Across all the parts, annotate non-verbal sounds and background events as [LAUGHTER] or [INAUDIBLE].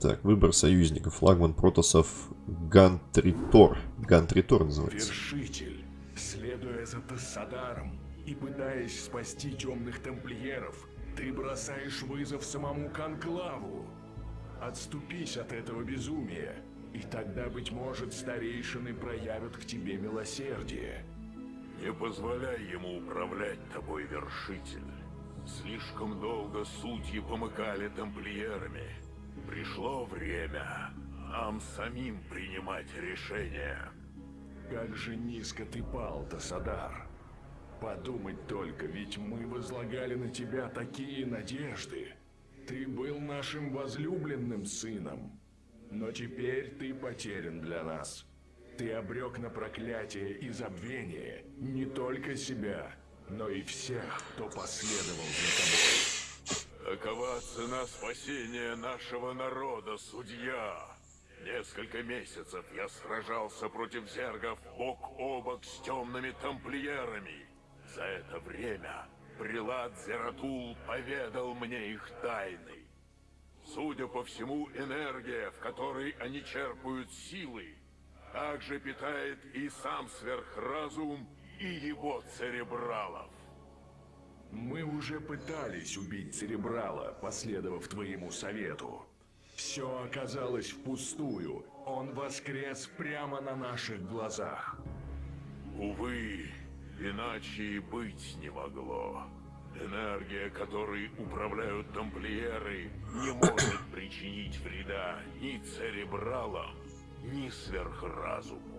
Так, выбор союзников. Флагман протосов Гантритор. Гантритор называется. Вершитель, следуя за Тассадаром и пытаясь спасти темных тамплиеров, ты бросаешь вызов самому Конклаву. Отступись от этого безумия, и тогда, быть может, старейшины проявят к тебе милосердие. Не позволяй ему управлять тобой, вершитель. Слишком долго судьи помыкали тамплиерами. Пришло время нам самим принимать решения. Как же низко ты пал, Тасадар. Подумать только, ведь мы возлагали на тебя такие надежды. Ты был нашим возлюбленным сыном. Но теперь ты потерян для нас. Ты обрек на проклятие и забвение не только себя, но и всех, кто последовал за тобой. Такова цена спасения нашего народа, судья. Несколько месяцев я сражался против зергов бок о бок с темными тамплиерами. За это время Прилад Зератул поведал мне их тайны. Судя по всему, энергия, в которой они черпают силы, также питает и сам сверхразум, и его церебралов. Мы уже пытались убить Церебрала, последовав твоему совету. Все оказалось впустую. Он воскрес прямо на наших глазах. Увы, иначе и быть не могло. Энергия, которой управляют тамплиеры, не может причинить вреда ни церебралам, ни сверхразуму.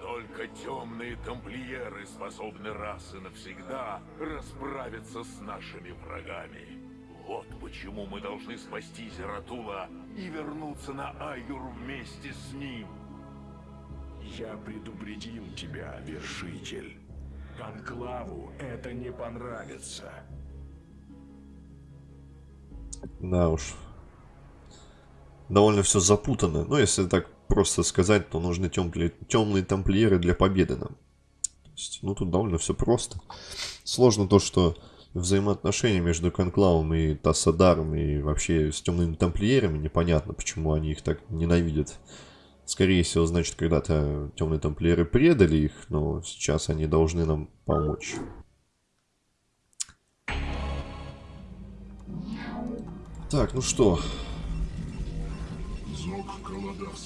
Только темные тамплиеры способны раз и навсегда расправиться с нашими врагами. Вот почему мы должны спасти Зератула и вернуться на Айюр вместе с ним. Я предупредил тебя, Вершитель. Конклаву это не понравится. Да уж. Довольно все запутано. Но если так просто сказать, то нужны темные, темные тамплиеры для победы нам. То есть, ну, тут довольно все просто. Сложно то, что взаимоотношения между Конклавом и Тассадаром и вообще с темными тамплиерами непонятно, почему они их так ненавидят. Скорее всего, значит, когда-то темные тамплиеры предали их, но сейчас они должны нам помочь. Так, ну что.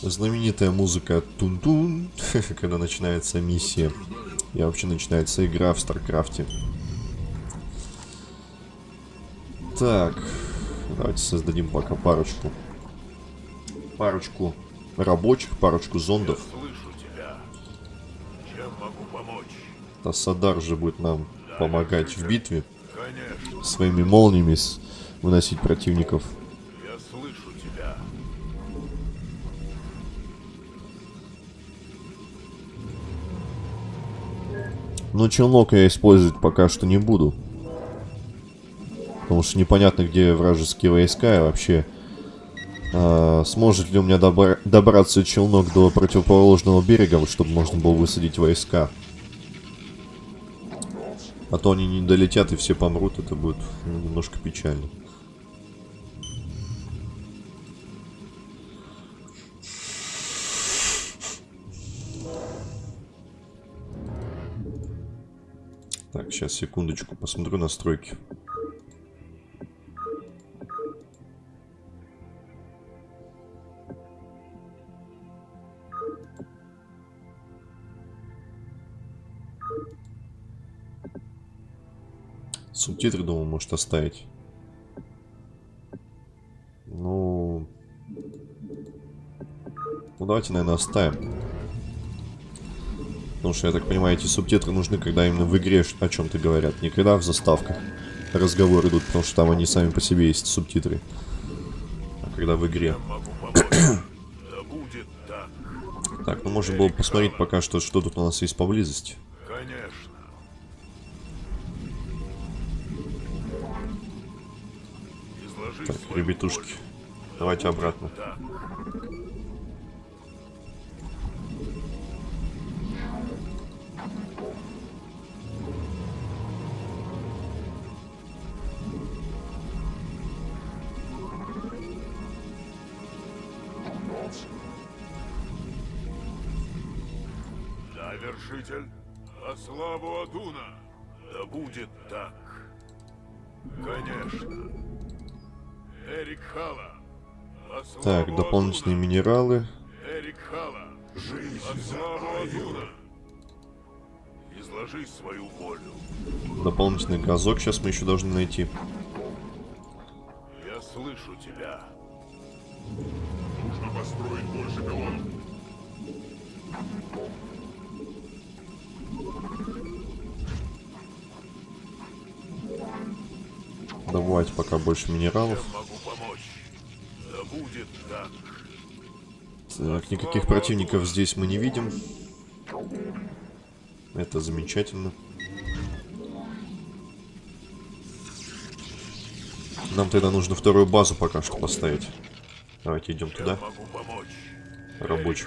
Знаменитая музыка Тун-Тун, [LAUGHS] когда начинается миссия. И вообще начинается игра в Старкрафте. Так, давайте создадим пока парочку. Парочку рабочих, парочку зондов. Тассадар же будет нам помогать в битве. Конечно, Своими молниями выносить противников. Но челнок я использовать пока что не буду. Потому что непонятно, где вражеские войска и вообще... а, сможет ли у меня добра- добраться челнок до противоположного берега, чтобы можно было высадить войска. А то они не долетят и все помрут, это будет ну, немножко печально. Сейчас, секундочку, посмотрю настройки. Субтитры, думаю, может оставить. Ну... Ну, давайте, наверное, оставим. Потому что, я так понимаю, эти субтитры нужны, когда именно в игре о чем-то говорят. Не когда в заставках разговоры идут, потому что там они сами по себе есть субтитры. А когда в игре. Так. Так, ну можно было посмотреть пока что, что тут у нас есть поблизости. Конечно. Так, ребятушки, давайте обратно. Вершитель, во славу Адуна, да будет так. Конечно. Эрик Хала, славу Так, дополнительные Адуна. минералы. Эрик Хала, во славу Адуна. Изложи свою волю. Дополнительный газок сейчас мы еще должны найти. Я слышу тебя. Нужно построить больше пилонов. Добывать пока больше минералов. Да так. Никаких противников здесь мы не видим. Это замечательно. Нам тогда нужно вторую базу пока что поставить. Давайте идем туда. Рабочим.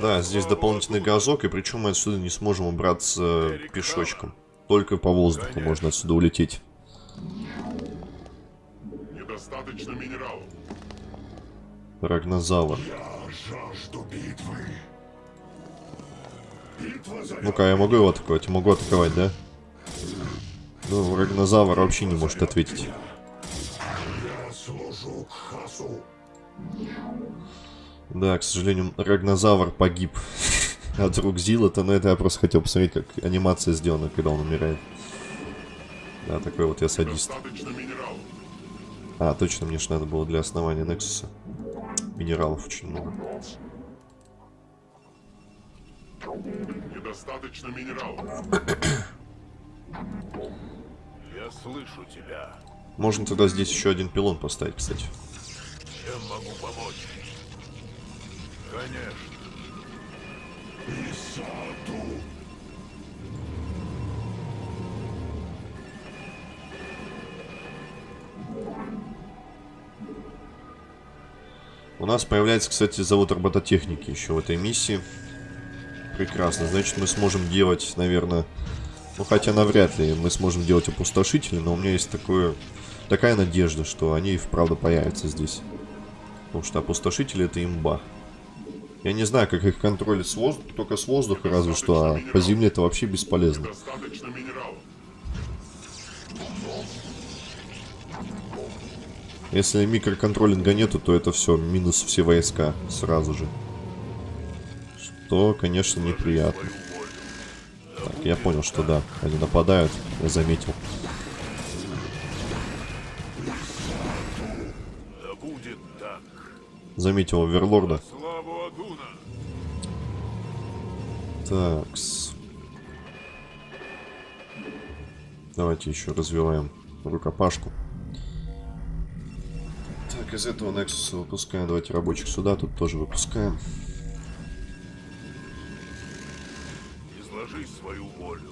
Да, здесь дополнительный газок, и причем мы отсюда не сможем убраться пешочком. Только по воздуху можно отсюда улететь. Недостаточно минералов. Рагнозавр. Я жажду битвы. Битва за Ну-ка, я могу его атаковать? Могу атаковать, да? Ну, Рагнозавр вообще не может ответить. Да, к сожалению, Рагнозавр погиб от рук Зилота, но это я просто хотел посмотреть, как анимация сделана, когда он умирает. Да, такой вот я садист. Достаточно минералов. А, точно, мне же надо было для основания Нексуса. Минералов очень много. Недостаточно минералов. [COUGHS] Я слышу тебя. Можно тогда здесь еще один пилон поставить, кстати. Чем могу помочь? Конечно. Исаду. У нас появляется, кстати, завод робототехники еще в этой миссии. Прекрасно. Значит, мы сможем делать, наверное... Ну, хотя навряд ли мы сможем делать опустошители, но у меня есть такое, такая надежда, что они и вправду появятся здесь. Потому что опустошители это имба. Я не знаю, как их контролить с воздуха, только с воздуха разве что, а по земле это вообще бесполезно. Если микроконтролинга нету, то это все, минус все войска сразу же. Что, конечно, неприятно. Так, я понял, что да, они нападают, я заметил. Заметил оверлорда. Такс. Давайте еще развиваем рукопашку. Из этого Nexus выпускаем. Давайте рабочих сюда, тут тоже выпускаем. Изложи свою волю.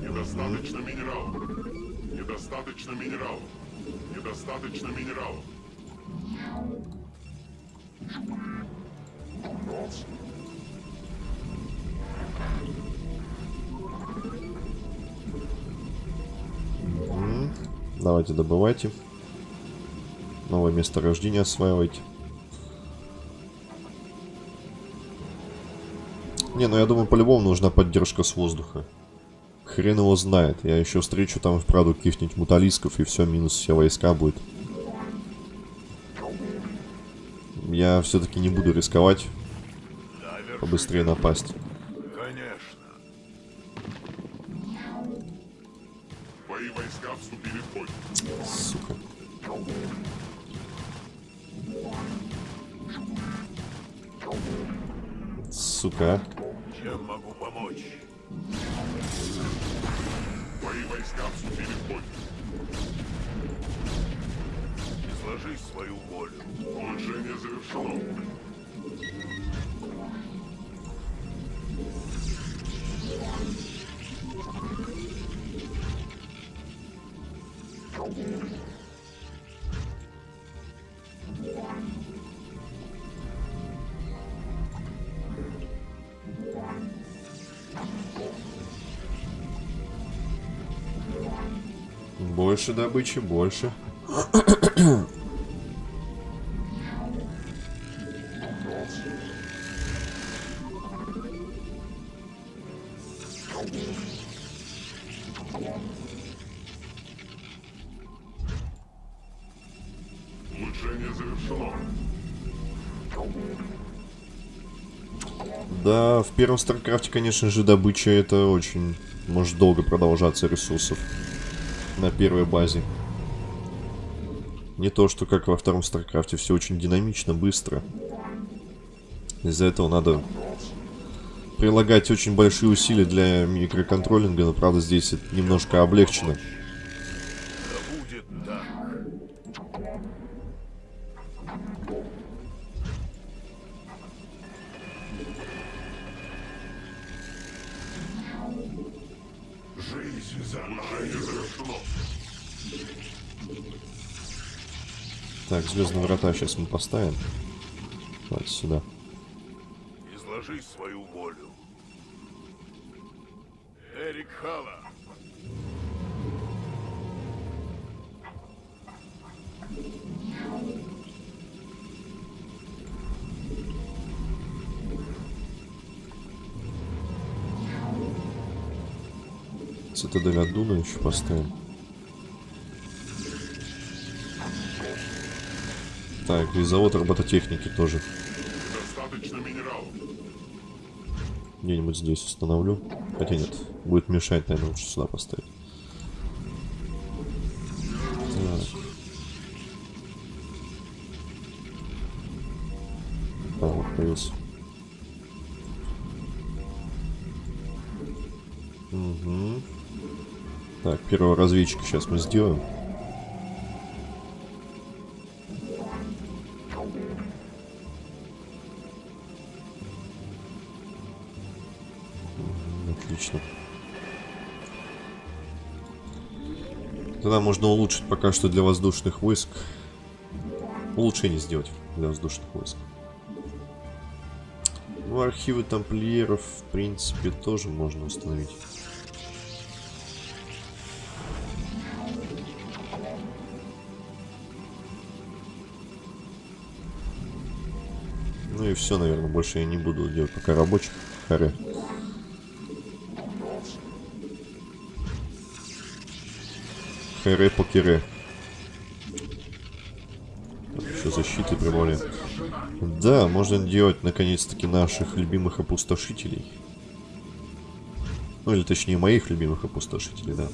Недостаточно минералов. Недостаточно минералов. Недостаточно минералов. М, Давайте добывайте. Новое месторождение осваивайте. Не, ну я думаю, по-любому нужна поддержка с воздуха. Хрен его знает. Я еще встречу там вправду каких-нибудь муталисков, и все, минус все войска будет. Я все-таки не буду рисковать побыстрее напасть. Больше добычи, больше. Да, в первом Старкрафте, конечно же, добыча это очень может долго продолжаться ресурсов на первой базе. Не то, что как во втором Старкрафте, все очень динамично, быстро. Из-за этого надо прилагать очень большие усилия для микроконтролинга, но правда здесь это немножко облегчено. Звездные врата сейчас мы поставим. Давайте сюда. Изложи свою волю. Эрик Хала. Цитадель Адуна еще поставим. Так, и завод робототехники тоже. Достаточно минералов. Где-нибудь здесь установлю. Хотя нет, будет мешать, наверное, лучше сюда поставить. Так. А, вот появился. Угу. Так, первого разведчика сейчас мы сделаем. Пока что для воздушных войск. Улучшение сделать для воздушных войск. Ну, архивы тамплиеров, в принципе, тоже можно установить. Ну и все, наверное, больше я не буду делать пока рабочих. Харе. Харе покере. Еще защиты прибавляем. Да, можно делать наконец-таки наших любимых опустошителей. Ну или точнее моих любимых опустошителей, да.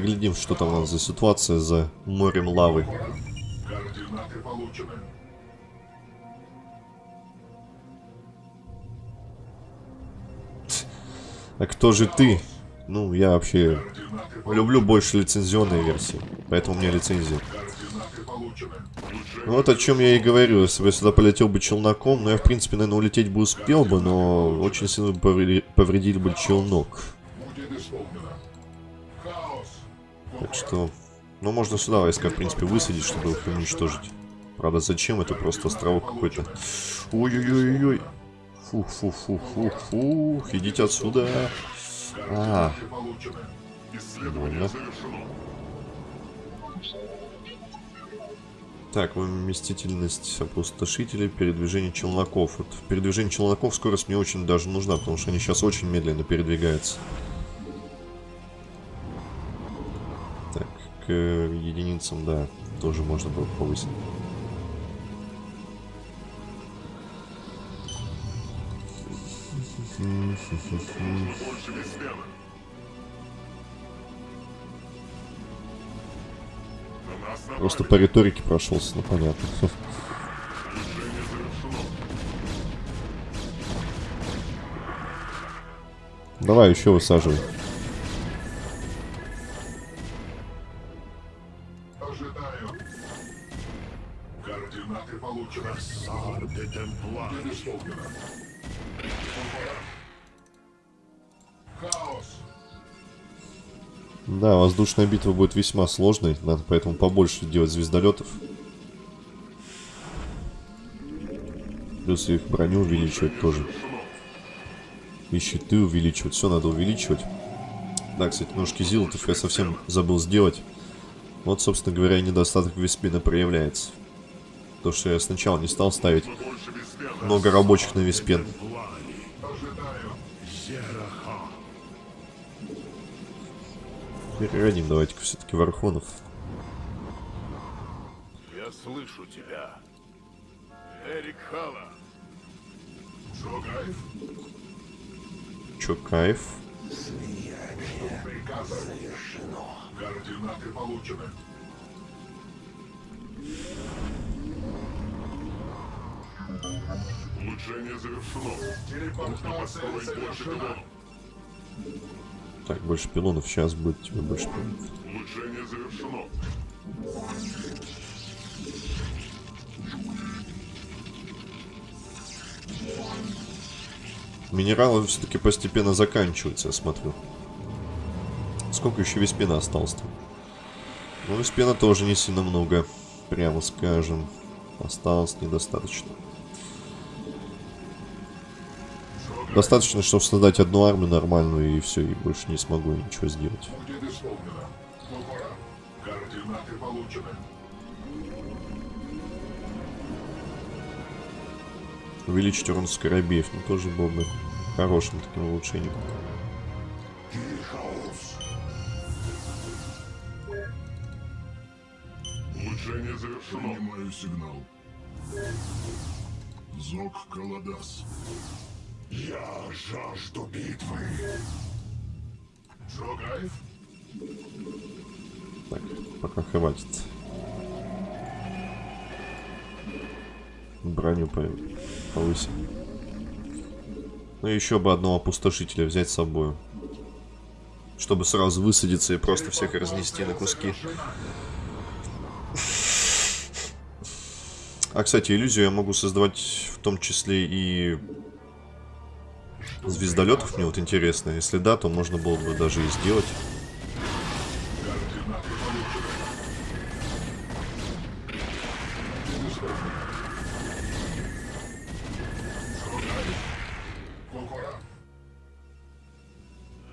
Поглядим, что там у нас за ситуация за морем лавы. А кто же ты? Ну, я вообще люблю больше лицензионные версии. Поэтому у меня лицензия. Ну, вот о чем я и говорю. Если бы я сюда полетел бы челноком, ну, я, в принципе, наверное, улететь бы успел бы, но очень сильно повреди- повредили бы челнок. Так что, ну, можно сюда войска, в принципе, высадить, чтобы их уничтожить. Правда, зачем? Это просто островок какой-то. Ой-ой-ой-ой. Фух-фух-фух-фух-фух. Идите отсюда. А, Больно. Так, вместительность опустошителей, передвижение челноков. Вот передвижение челноков скорость мне очень даже нужна, потому что они сейчас очень медленно передвигаются. Единицам, да, тоже можно было повысить. Просто по риторике прошелся, ну понятно. Давай еще высаживай. Будет исполнено. Хаос. Да, воздушная битва будет весьма сложной. Надо поэтому побольше делать звездолетов. Плюс их броню увеличивать тоже. И щиты увеличивать. Все надо увеличивать. Да, кстати, ножки зилотов я совсем забыл сделать. Вот, собственно говоря, недостаток Веспина проявляется. То, что я сначала не стал ставить много рабочих на. Зераха. Переродим давайте-ка все-таки Вархонов. Я слышу тебя. Эрик Хала. Приказ завершено. Координаты получены. Улучшение завершено. Телепортация завершена. Так, больше пилонов. Сейчас будет тебе больше пилонов. Улучшение завершено. Минералы все-таки постепенно заканчиваются, я смотрю. Сколько еще Веспена осталось-то? Ну, Веспена тоже не сильно много, прямо скажем. Осталось недостаточно. Достаточно, чтобы создать одну армию нормальную, и все, и больше не смогу ничего сделать. Будет исполнено. Кукура. Координаты получены. Увеличить урон скоробеев, ну тоже был бы хорошим таким улучшением. Улучшение завершено. Принимаю сигнал. Зог Каладас. Я жажду битвы. Джогаев? Так, пока хватит. Броню по- повысим. Ну и еще бы одного опустошителя взять с собой. Чтобы сразу высадиться и просто всех разнести на куски. А, кстати, иллюзию я могу создавать в том числе и звездолетов. Мне вот интересно. Если да, то можно было бы даже и сделать.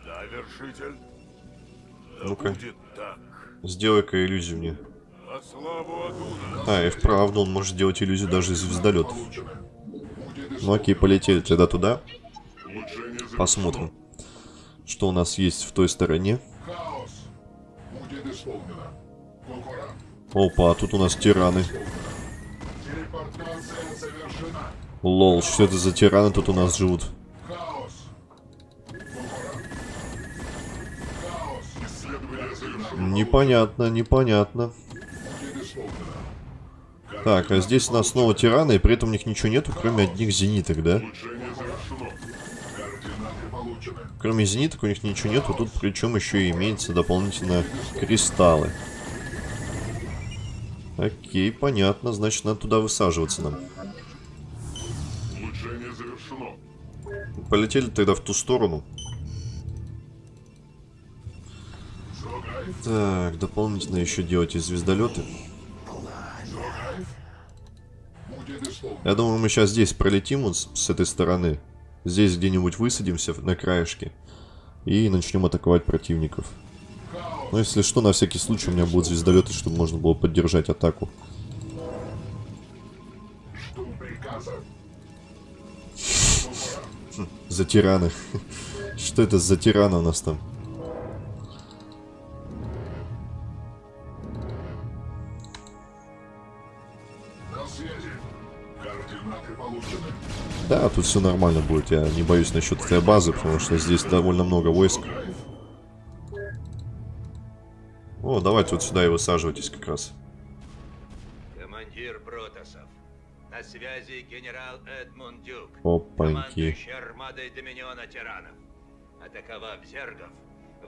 Да, вершитель. Ну-ка. Сделай-ка иллюзию мне. А, и вправду он может делать иллюзию даже из звездолетов. Ну окей, полетели тогда туда. Посмотрим, что у нас есть в той стороне. Опа, а тут у нас тираны. Лол, что это за тираны тут у нас живут? Непонятно, непонятно. Так, а здесь у нас снова тираны, и при этом у них ничего нету, кроме одних зениток, да? Кроме зениток у них ничего нету, тут причем еще и имеется дополнительно кристаллы. Окей, понятно, значит надо туда высаживаться нам. Улучшение завершено. Полетели тогда в ту сторону. Так, дополнительно еще делать и звездолеты. Я думаю, мы сейчас здесь пролетим вот с, с этой стороны. Здесь где-нибудь высадимся на краешке. И начнем атаковать противников. Но если что, на всякий случай у меня будут звездолеты, чтобы можно было поддержать атаку. Кукура. За тираны. [LAUGHS] Что это за тираны у нас там? Да, тут все нормально будет. Я не боюсь насчет этой базы, потому что здесь довольно много войск. О, давайте вот сюда и высаживайтесь как раз. Командир Протасов. На связи генерал Эдмунд Дюк. Опаньки. Армадой Доминиона Тиранов. Атаковав зергов,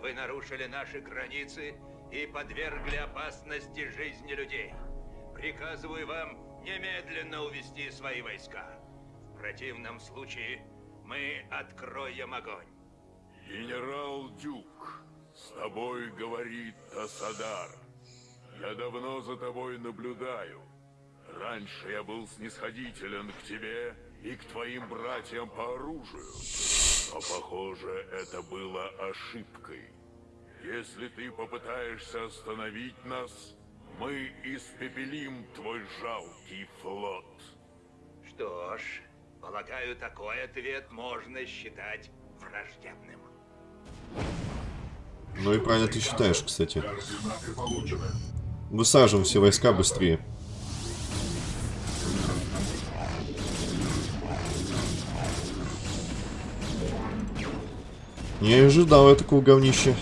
вы нарушили наши границы и подвергли опасности жизни людей. Приказываю вам немедленно увести свои войска. В противном случае мы откроем огонь. Генерал Дюк, с тобой говорит Тасадар. Я давно за тобой наблюдаю. Раньше я был снисходителен к тебе и к твоим братьям по оружию. Но, похоже, это было ошибкой. Если ты попытаешься остановить нас, мы испепелим твой жалкий флот. Что ж, полагаю, такой ответ можно считать враждебным. Ну и правильно ты считаешь, кстати. Высаживаем все войска быстрее. Не ожидал я такого говнища.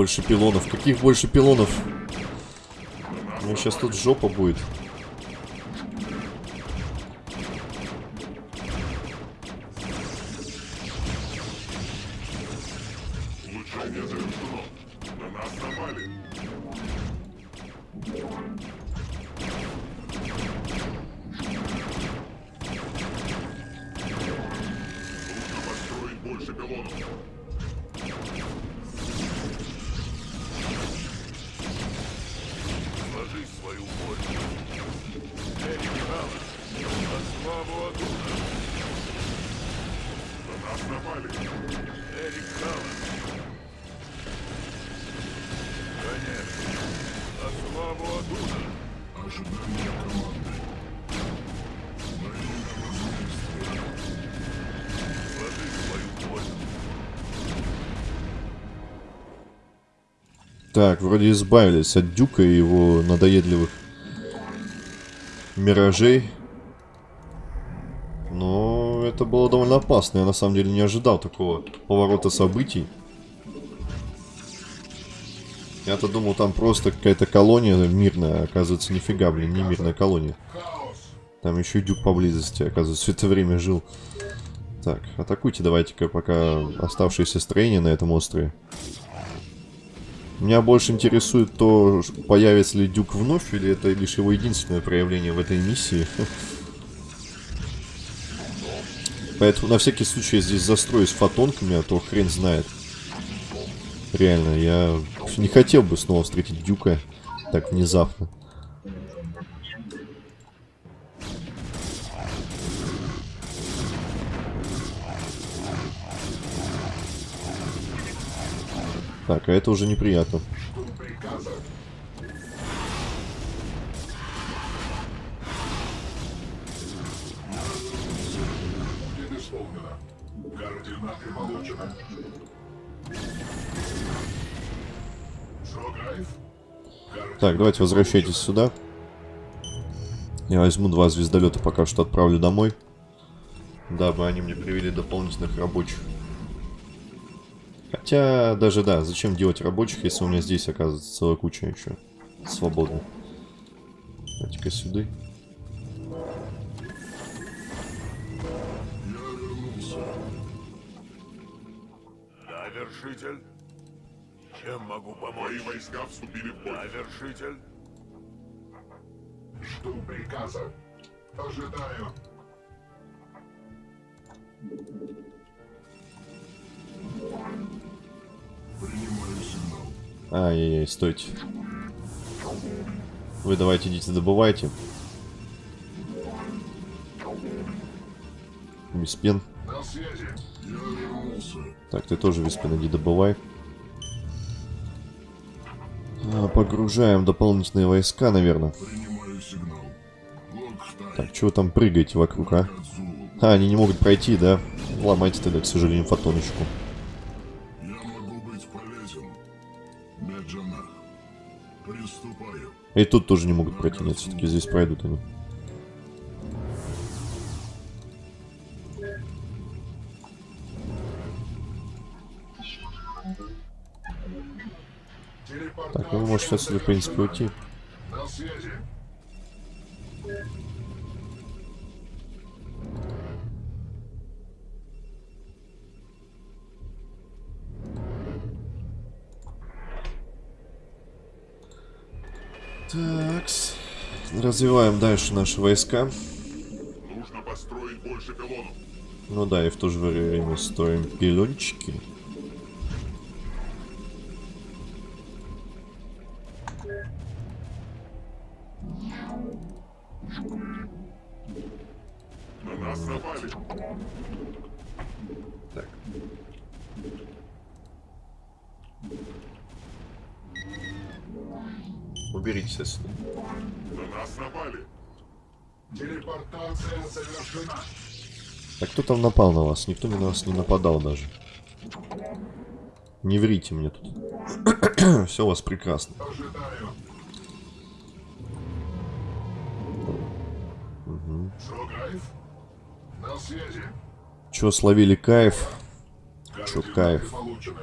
Больше пилонов. Каких больше пилонов? У меня сейчас тут жопа будет. Так, вроде избавились от Дюка и его надоедливых миражей. Но это было довольно опасно. Я на самом деле не ожидал такого поворота событий. Я-то думал, там просто какая-то колония мирная. Оказывается, нифига, блин, не мирная колония. Там еще и Дюк поблизости, оказывается, все это время жил. Так, атакуйте давайте-ка пока оставшиеся строения на этом острове. Меня больше интересует то, появится ли Дюк вновь, или это лишь его единственное проявление в этой миссии. [LAUGHS] Поэтому на всякий случай я здесь застроюсь фотонками, а то хрен знает. Реально, я не хотел бы снова встретить Дюка так внезапно. Так, а это уже неприятно. Так, давайте возвращайтесь сюда. Я возьму два звездолета, пока что отправлю домой. Дабы они мне привели дополнительных рабочих. Хотя, даже да, зачем делать рабочих, если у меня здесь оказывается целая куча еще свободных. Давайте-ка сюда. Да, вершитель. Чем могу Мои помочь? войска вступили в Да, бой. вершитель. Жду приказа. Ожидаю. Ай-яй-яй, стойте. Вы давайте идите добывайте. Виспен. Так, ты тоже Виспен, иди добывай. А, Погружаем дополнительные войска, наверное. Так, чего там прыгаете вокруг, а? А, они не могут пройти, да? Ломайте тогда, к сожалению, фотоночку. И тут тоже не могут пройти, нет, все-таки здесь пройдут они. Так, ну вы можете отсюда, в принципе, уйти. Так. Развиваем дальше наши войска. Нужно построить больше пилонов. Ну да, и в то же время строим пилончики. Там напал на вас? Никто на нас не нападал даже. Не врите мне тут. [CLEARS THROAT] Все у вас прекрасно. Связи. Чё, словили кайф? Координаты кайф? получены.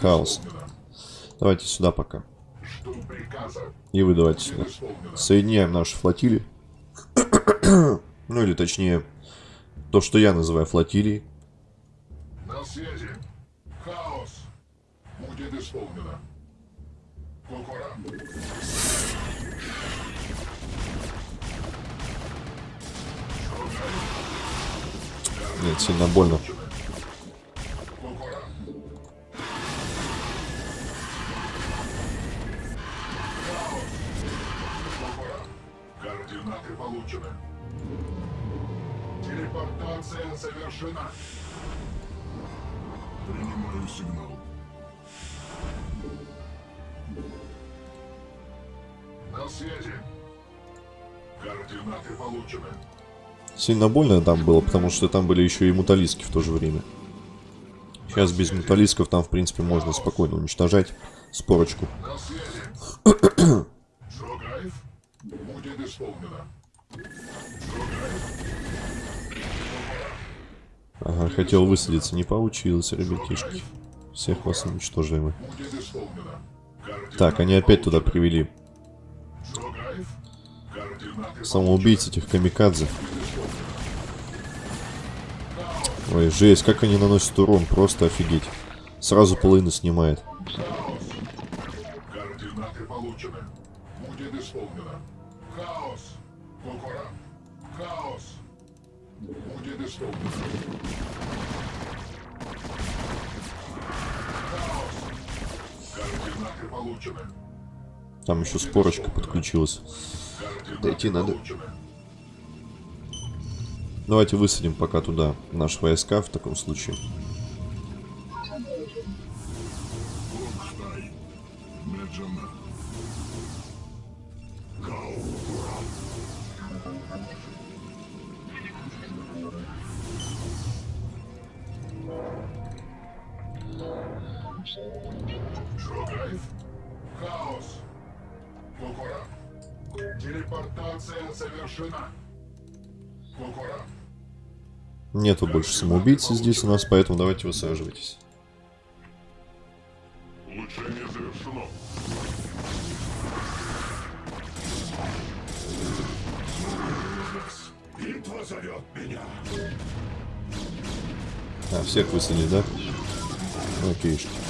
Хаос. Давайте сюда пока. И вы давайте сюда. Соединяем наши флотилии. Ну или точнее, то, что я называю флотилией. На связи. Хаос. Будет исполнено. Кукура. Нет, сильно больно. Сильно больно там было, потому что там были еще и муталиски в то же время. Сейчас без муталисков там, в принципе, можно спокойно уничтожать спорочку. Ага, хотел высадиться, не получилось, ребятишки. Всех вас уничтожили Так, они опять туда привели самоубийц этих камикадзе. Ой, жесть, как они наносят урон, просто офигеть. Сразу половину снимает. Координаты получены. Будет исполнено. Хаос. Кукура. Хаос. Будет исполнено. Хаос. Координаты получены. Там еще спорочка подключилась. Дойти надо. получены. Давайте высадим пока туда наши войска в таком случае. Телепортация совершена. Кукура. Нету больше самоубийцы здесь у нас, поэтому давайте высаживайтесь. Улучшение завершено. Битва зовет меня. А, всех высадили, да? Окей. На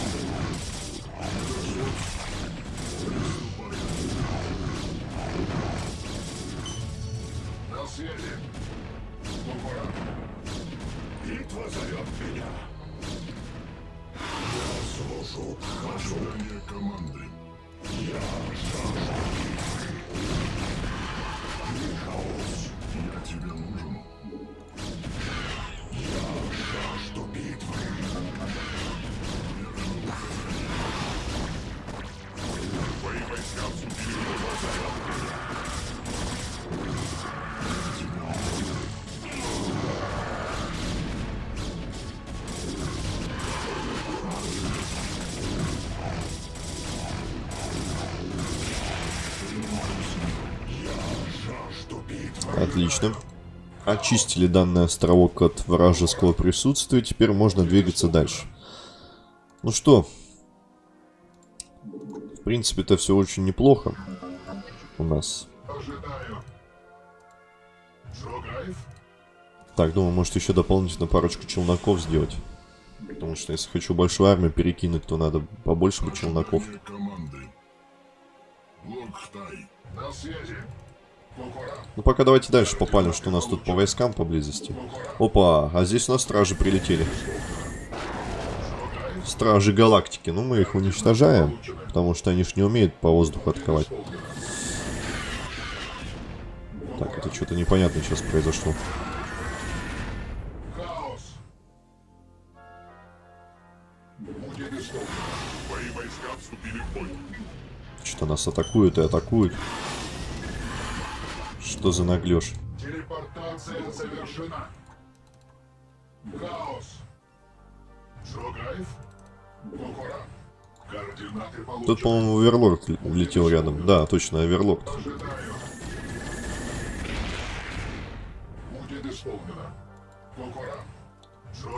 Отлично. Очистили данный островок от вражеского присутствия. Теперь можно двигаться дальше. Ну что? В принципе, это все очень неплохо. У нас. Так, думаю, может еще дополнительно парочку челноков сделать. Потому что если хочу большую армию перекинуть, то надо побольше бы челноков. На связи. Ну пока давайте дальше попалим, что у нас тут по войскам поблизости. Опа, а здесь у нас стражи прилетели. Стражи галактики. Ну мы их уничтожаем, потому что они ж не умеют по воздуху атаковать. Так, это что-то непонятное сейчас произошло. Что-то нас атакуют и атакуют. Что за наглешь? Телепортация завершена. Кокора. Координаты получены. Тут, по-моему, Оверлорд л- летел рядом. Да, точно, Оверлорд.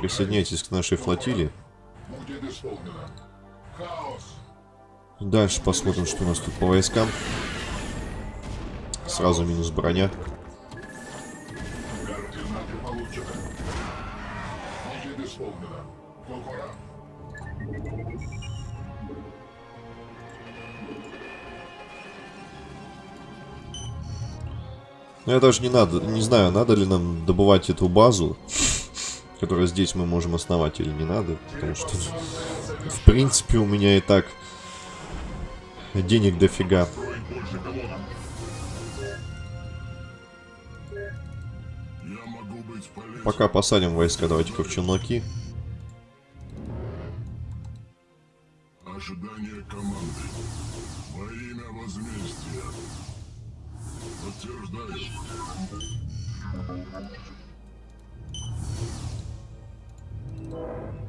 Присоединяйтесь к нашей флотилии. Будет исполнено. Хаос. Дальше посмотрим, что у нас тут по войскам. Сразу минус броня. Кокора. Ну, я даже не надо, не знаю, надо ли нам добывать эту базу, [LAUGHS] которую здесь мы можем основать или не надо, потому что, [LAUGHS] в принципе, у меня и так денег дофига. Пока посадим войска, давайте-ка в челноки. Ожидание команды. Во имя возмездия. Подтверждаю.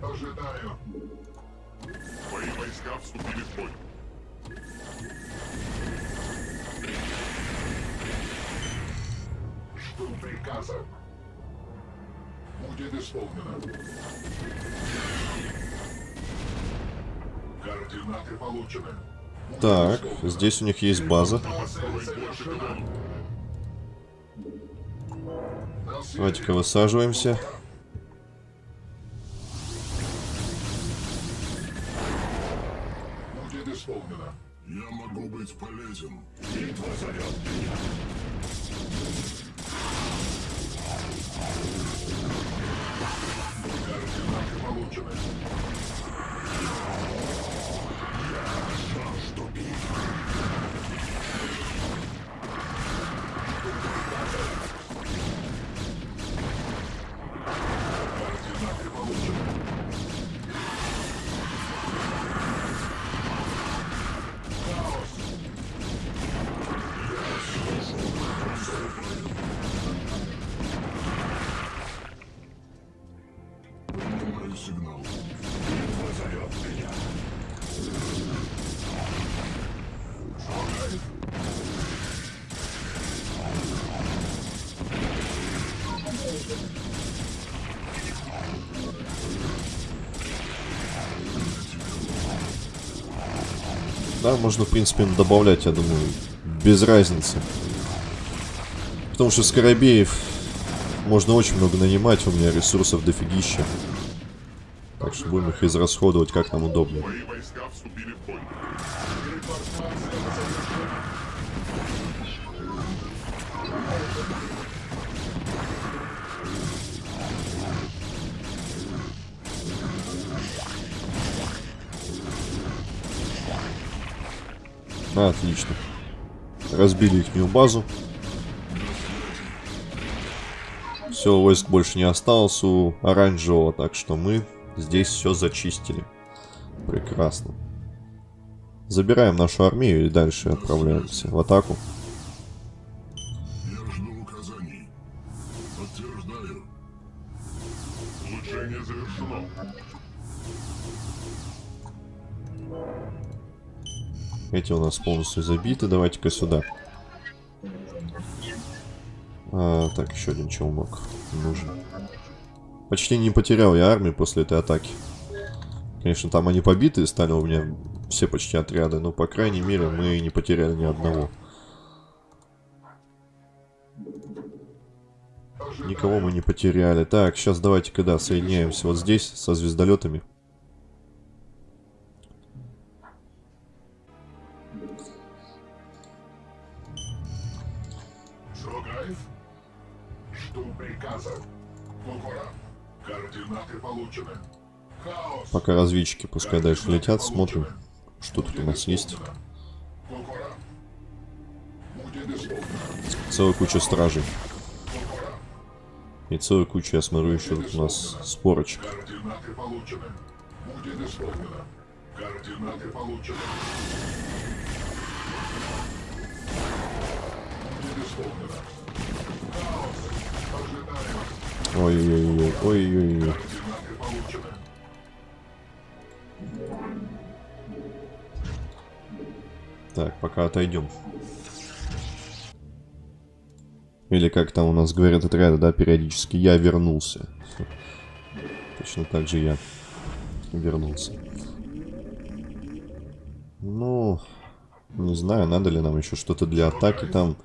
Ожидаю. Твои войска вступили в бой. Жду приказа. Будет исполнено. Координаты получены. Так, здесь у них есть база. Давайте-ка высаживаемся. Будет исполнено. Я могу быть полезен. Битва зовет меня. Да, можно, в принципе, добавлять, я думаю, без разницы. Потому что скоробеев можно очень много нанимать, у меня ресурсов дофигища. Так что будем их израсходовать как нам удобнее. Отлично. Разбили их базу. Все, войск больше не осталось у оранжевого, так что мы здесь все зачистили. Прекрасно. Забираем нашу армию и дальше отправляемся в атаку. Эти у нас полностью забиты. Давайте-ка сюда. А, так, еще один челнок нужен. Почти не потерял я армию после этой атаки. Конечно, там они побитые стали у меня все почти отряды, но, по крайней мере, мы не потеряли ни одного. Никого мы не потеряли. Так, сейчас давайте когда соединяемся вот здесь со звездолетами. Пока разведчики пускай дальше летят, смотрим, что тут у нас есть. Целая куча стражей. И целая куча, я смотрю, еще тут у нас спорочек. Координаты получены. Так, пока отойдем. Или как там у нас говорят отряды, да, периодически, я вернулся. [LAUGHS] Точно так же я вернулся. Ну, не знаю, надо ли нам еще что-то для атаки там.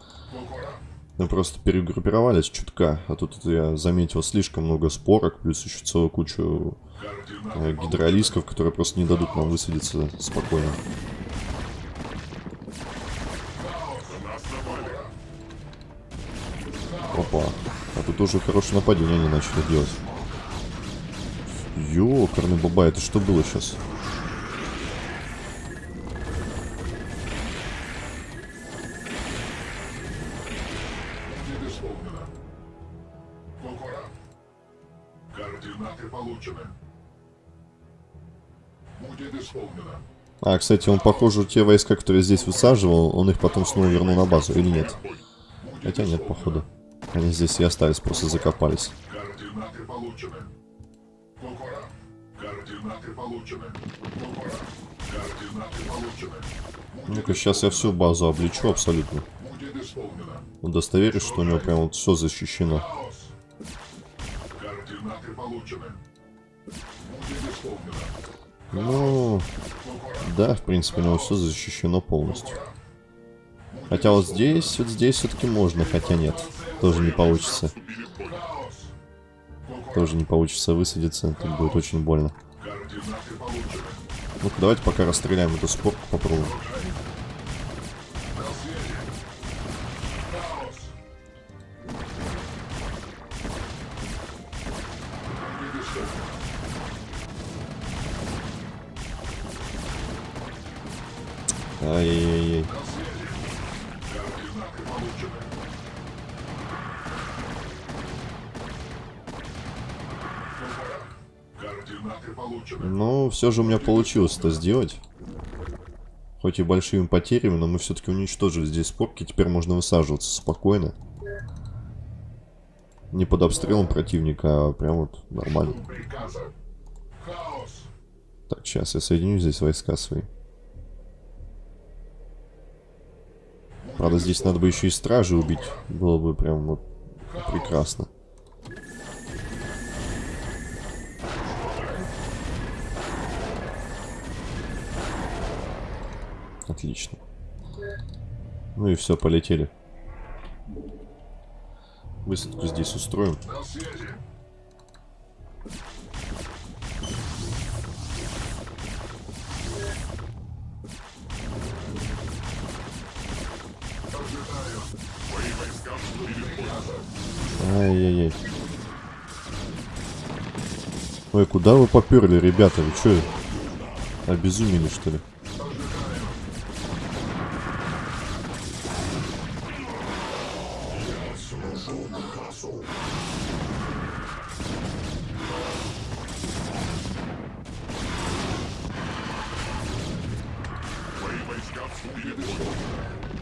Мы просто перегруппировались чутка, а тут я заметил слишком много спорок, плюс еще целую кучу гидролисков, которые просто не дадут нам высадиться спокойно. Опа. А тут уже хорошее нападение они начали делать. Ёкарный баба, это что было сейчас? А, кстати, он, похоже, те войска, которые здесь высаживал, он их потом снова вернул на базу, или нет? Хотя нет, походу. Они здесь и остались, просто закопались. Ну-ка, сейчас я всю базу облечу абсолютно. Удостоверюсь, что у него прям вот все защищено. Ну, да, в принципе, у него все защищено полностью. Хотя вот здесь, вот здесь все-таки можно, хотя нет. Тоже не получится. Тоже не получится высадиться, тут будет очень больно. Ну-ка, давайте пока расстреляем эту спорку, попробуем. Ай-яй-яй. Получены. Ну, все же у меня получилось это сделать. Хоть и большими потерями, но мы все-таки уничтожили здесь спорки. Теперь можно высаживаться спокойно. Не под обстрелом противника, а прям вот нормально. Так, сейчас я соединю здесь войска свои. Правда, здесь надо бы еще и стражи убить. Было бы прям вот прекрасно. Отлично. Ну и все, полетели. Высадку здесь устроим. Ай-яй-яй. Ой, куда вы поперли, ребята? Вы что, обезумели, что ли?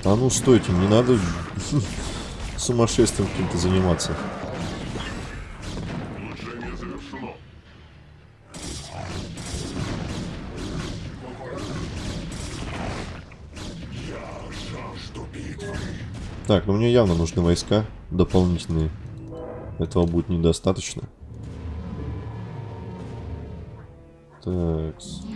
А ну стойте, не надо сумасшествием каким-то заниматься. Так, ну мне явно нужны войска дополнительные. Этого будет недостаточно. Так. Мои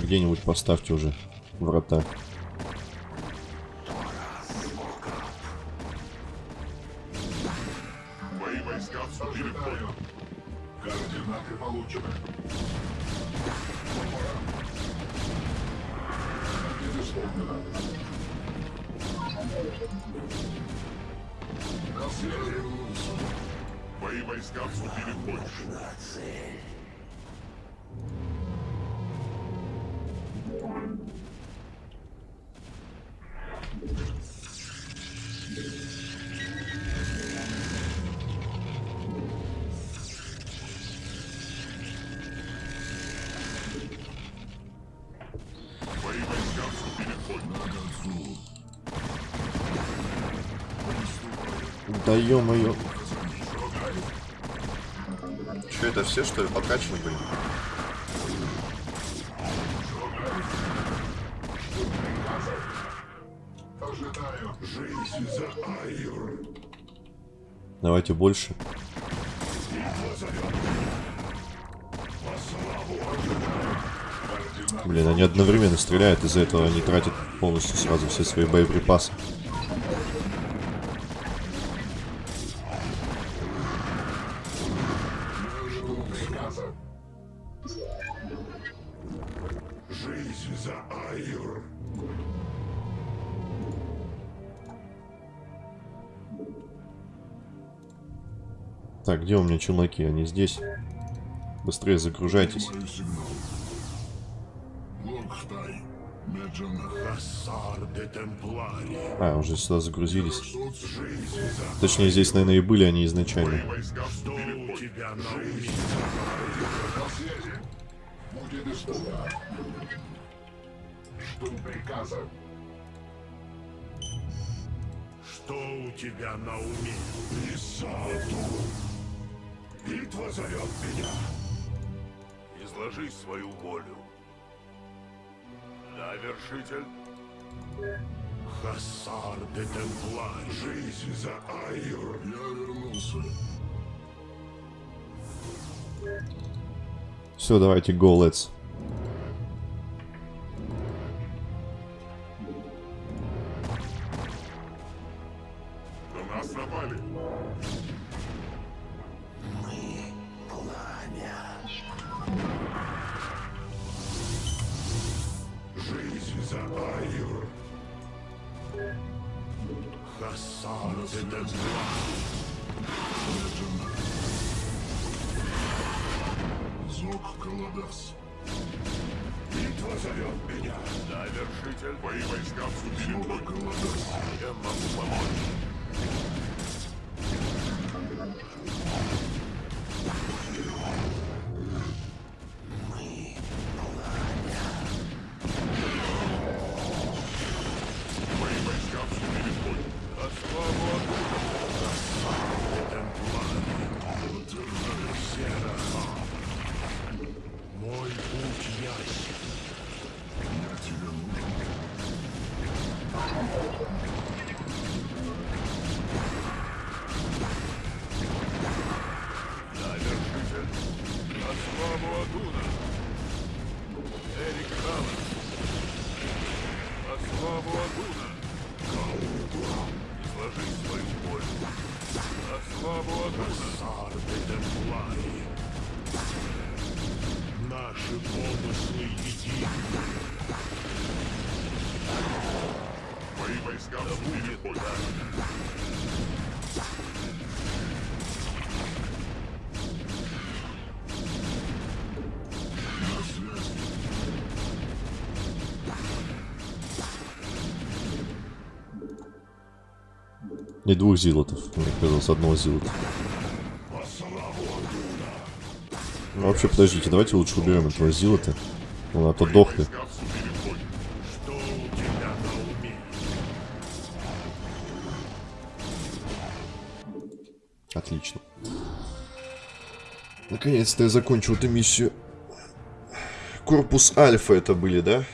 где-нибудь поставьте уже врата. Ё-моё. Че это все, что ли, подкачаны были? Давайте больше. Блин, они одновременно стреляют, из-за этого они тратят полностью сразу все свои боеприпасы. Где у меня челноки? Они здесь. Быстрее загружайтесь. А, уже сюда загрузились. Точнее, здесь, наверное, и были они изначально. Что у тебя на уме? На связи. Будет исполнено. Жду приказа. Что у тебя на уме? Исаду. Битва зовет меня. Изложи свою волю. Да, вершитель? Хассар де Темплари. Жизнь за Айр. Я вернулся. Все, давайте, go, let's. Не двух зилотов, мне казалось, одного зилота. Ну, вообще, подождите, давайте лучше уберем этого зилота. Он а то дохнет. Отлично. Наконец-то я закончил эту миссию. Корпус Альфа это были, да?